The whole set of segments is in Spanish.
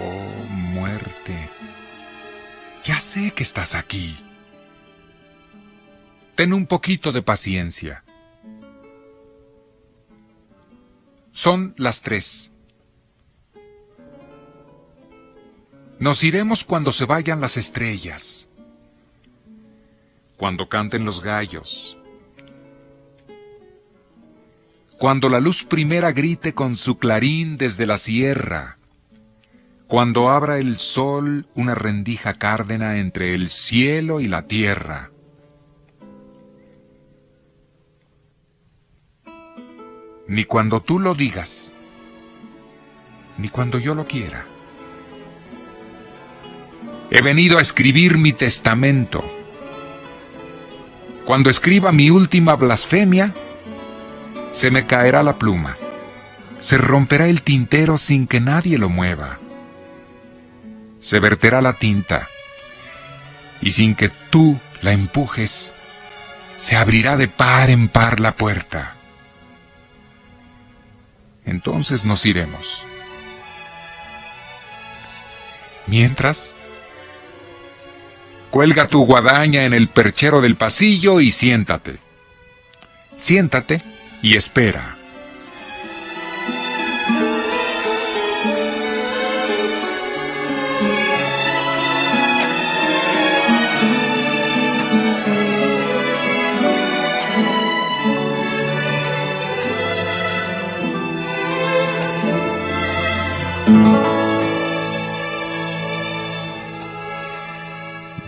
Oh, muerte. Ya sé que estás aquí. Ten un poquito de paciencia. Son las tres. Nos iremos cuando se vayan las estrellas, cuando canten los gallos, cuando la luz primera grite con su clarín desde la sierra, cuando abra el sol una rendija cárdena entre el cielo y la tierra. Ni cuando tú lo digas, ni cuando yo lo quiera. He venido a escribir mi testamento. Cuando escriba mi última blasfemia, se me caerá la pluma, se romperá el tintero sin que nadie lo mueva se verterá la tinta, y sin que tú la empujes, se abrirá de par en par la puerta. Entonces nos iremos. Mientras, cuelga tu guadaña en el perchero del pasillo y siéntate. Siéntate y espera.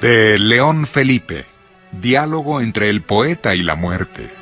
De León Felipe, diálogo entre el poeta y la muerte.